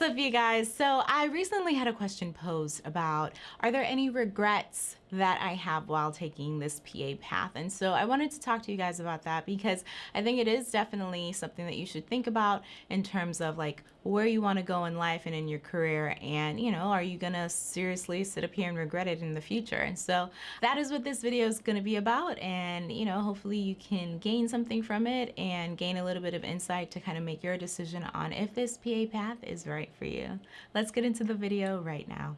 What's up you guys? So I recently had a question posed about are there any regrets that I have while taking this PA path. And so I wanted to talk to you guys about that because I think it is definitely something that you should think about in terms of like where you want to go in life and in your career. And, you know, are you going to seriously sit up here and regret it in the future? And so that is what this video is going to be about. And, you know, hopefully you can gain something from it and gain a little bit of insight to kind of make your decision on if this PA path is right for you. Let's get into the video right now.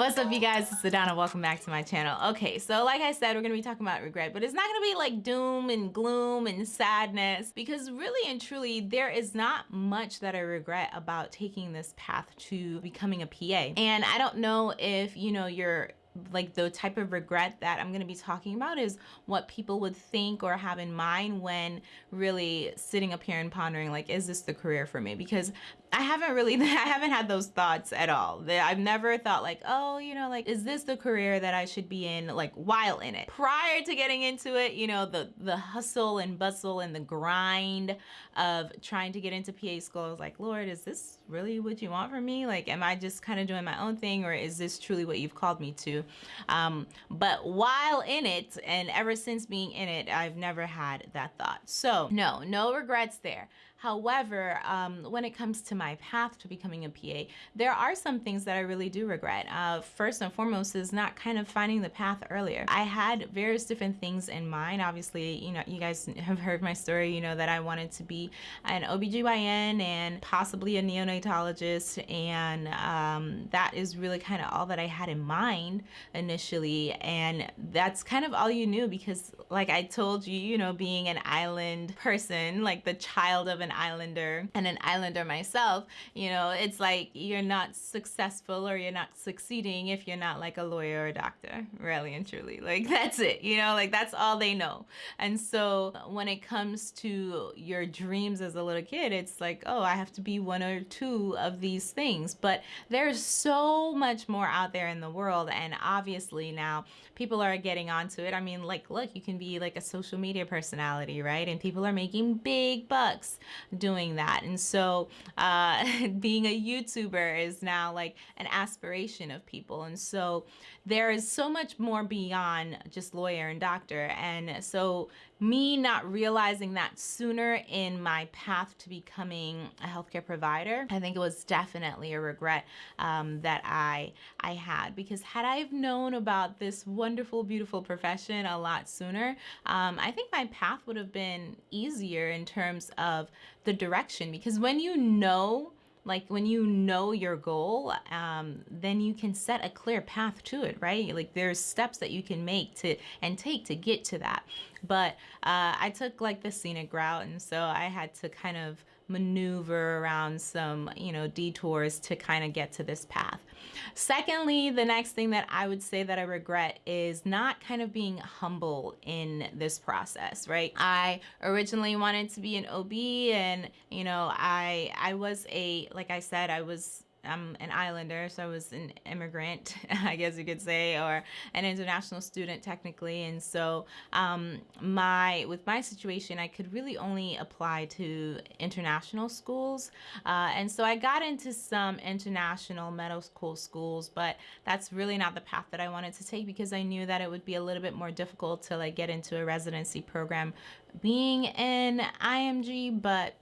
What's up you guys, it's Adana, welcome back to my channel. Okay, so like I said, we're gonna be talking about regret, but it's not gonna be like doom and gloom and sadness because really and truly, there is not much that I regret about taking this path to becoming a PA. And I don't know if, you know, you're like the type of regret that I'm going to be talking about is what people would think or have in mind when really sitting up here and pondering like is this the career for me because I haven't really, I haven't had those thoughts at all. I've never thought like, oh, you know, like, is this the career that I should be in, like, while in it? Prior to getting into it, you know, the, the hustle and bustle and the grind of trying to get into PA school, I was like, Lord, is this really what you want from me? Like, am I just kind of doing my own thing or is this truly what you've called me to? Um, but while in it and ever since being in it, I've never had that thought. So no, no regrets there. However, um, when it comes to my path to becoming a PA, there are some things that I really do regret. Uh, first and foremost is not kind of finding the path earlier. I had various different things in mind. Obviously, you know, you guys have heard my story, you know, that I wanted to be an OBGYN and possibly a neonatologist. And um, that is really kind of all that I had in mind initially. And that's kind of all you knew because like I told you, you know, being an island person, like the child of an an islander and an islander myself, you know, it's like you're not successful or you're not succeeding if you're not like a lawyer or a doctor, really and truly. Like that's it, you know, like that's all they know. And so when it comes to your dreams as a little kid, it's like, oh, I have to be one or two of these things. But there's so much more out there in the world. And obviously now people are getting onto it. I mean, like, look, you can be like a social media personality, right? And people are making big bucks doing that. And so uh, being a YouTuber is now like an aspiration of people. And so there is so much more beyond just lawyer and doctor. And so me not realizing that sooner in my path to becoming a healthcare provider, I think it was definitely a regret um, that I, I had because had I known about this wonderful, beautiful profession a lot sooner, um, I think my path would have been easier in terms of the direction because when you know like when you know your goal um, then you can set a clear path to it right? Like there's steps that you can make to and take to get to that but uh, I took like the scenic route and so I had to kind of maneuver around some, you know, detours to kind of get to this path. Secondly, the next thing that I would say that I regret is not kind of being humble in this process, right? I originally wanted to be an OB and, you know, I I was a like I said, I was I'm an islander, so I was an immigrant, I guess you could say, or an international student technically. And so um, my with my situation, I could really only apply to international schools. Uh, and so I got into some international medical school schools, but that's really not the path that I wanted to take because I knew that it would be a little bit more difficult to like get into a residency program being in IMG, but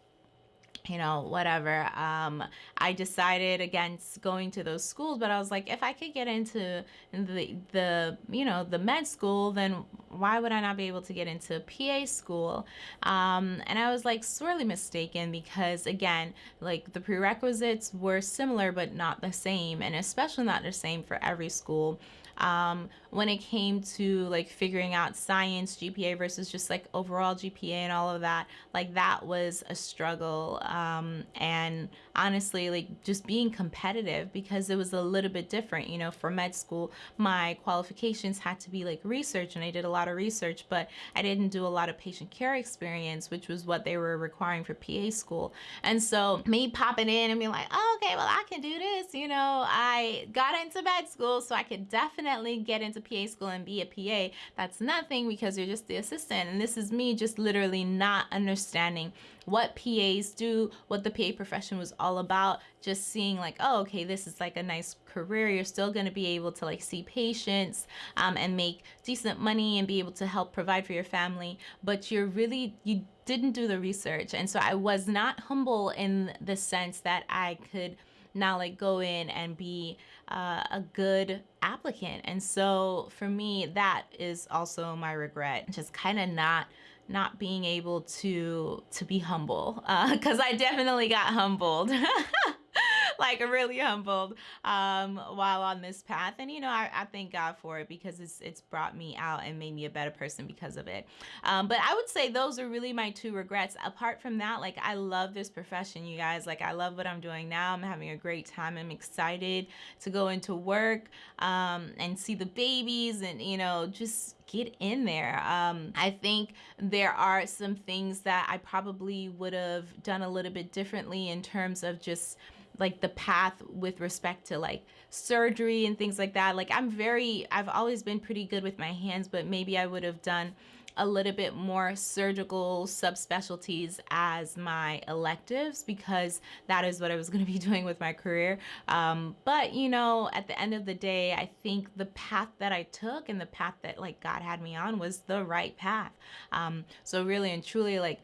you know, whatever. Um, I decided against going to those schools, but I was like, if I could get into the, the, you know, the med school, then why would I not be able to get into PA school? Um, and I was like sorely mistaken because again, like the prerequisites were similar, but not the same. And especially not the same for every school um, when it came to like figuring out science GPA versus just like overall GPA and all of that, like that was a struggle. Um, and honestly, like just being competitive because it was a little bit different, you know, for med school, my qualifications had to be like research and I did a lot of research, but I didn't do a lot of patient care experience, which was what they were requiring for PA school. And so me popping in and being like, oh, okay, well, I can do this, you know, Got into med school so I could definitely definitely get into PA school and be a PA. That's nothing because you're just the assistant. And this is me just literally not understanding what PAs do, what the PA profession was all about, just seeing like, oh, okay, this is like a nice career. You're still going to be able to like see patients um, and make decent money and be able to help provide for your family. But you're really, you didn't do the research. And so I was not humble in the sense that I could now like go in and be uh, a good applicant. And so for me, that is also my regret, just kind of not not being able to to be humble because uh, I definitely got humbled. like really humbled um, while on this path. And, you know, I, I, thank God for it because it's, it's brought me out and made me a better person because of it. Um, but I would say those are really my two regrets. Apart from that, like I love this profession, you guys. Like I love what I'm doing now. I'm having a great time. I'm excited to go into work um, and see the babies and, you know, just get in there. Um, I think there are some things that I probably would have done a little bit differently in terms of just like the path with respect to like surgery and things like that. Like I'm very, I've always been pretty good with my hands, but maybe I would have done a little bit more surgical subspecialties as my electives because that is what I was going to be doing with my career. Um, but you know, at the end of the day, I think the path that I took and the path that like God had me on was the right path. Um, so really and truly, like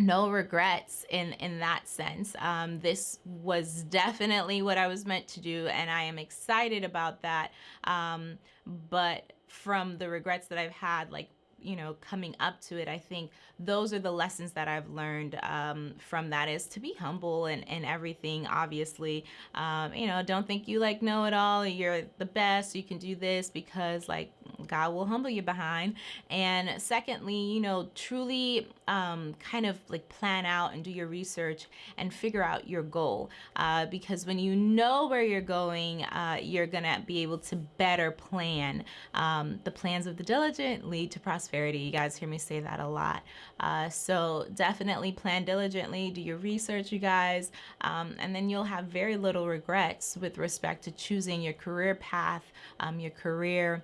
no regrets in in that sense. Um, this was definitely what i was meant to do and i am excited about that. Um, but from the regrets that i've had like you know, coming up to it, I think those are the lessons that I've learned um, from that is to be humble and, and everything, obviously. Um, you know, don't think you like know it all, you're the best, you can do this because like God will humble you behind. And secondly, you know, truly um, kind of like plan out and do your research and figure out your goal. Uh, because when you know where you're going, uh, you're gonna be able to better plan. Um, the plans of the diligent lead to prosperity prosperity. You guys hear me say that a lot. Uh, so definitely plan diligently, do your research, you guys, um, and then you'll have very little regrets with respect to choosing your career path, um, your career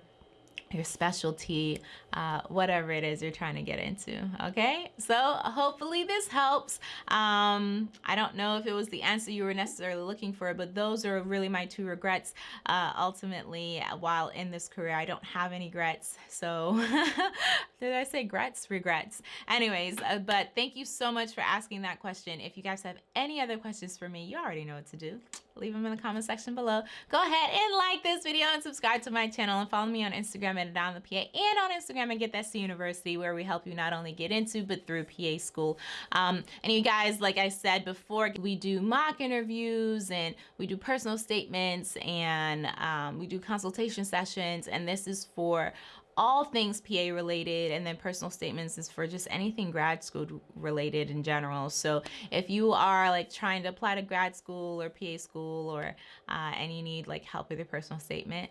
your specialty, uh, whatever it is you're trying to get into. Okay, so hopefully this helps. Um, I don't know if it was the answer you were necessarily looking for, but those are really my two regrets. Uh, ultimately, while in this career, I don't have any regrets. So, did I say regrets? Regrets. Anyways, uh, but thank you so much for asking that question. If you guys have any other questions for me, you already know what to do leave them in the comment section below. Go ahead and like this video and subscribe to my channel and follow me on Instagram at the PA and on Instagram at Get That C University where we help you not only get into but through PA school. Um, and you guys, like I said before, we do mock interviews and we do personal statements and um, we do consultation sessions and this is for all things PA related and then personal statements is for just anything grad school related in general. So if you are like trying to apply to grad school or PA school or uh, and you need like help with your personal statement,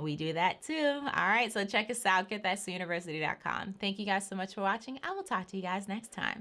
we do that too. All right, so check us out, getthatuniversity.com. Thank you guys so much for watching. I will talk to you guys next time.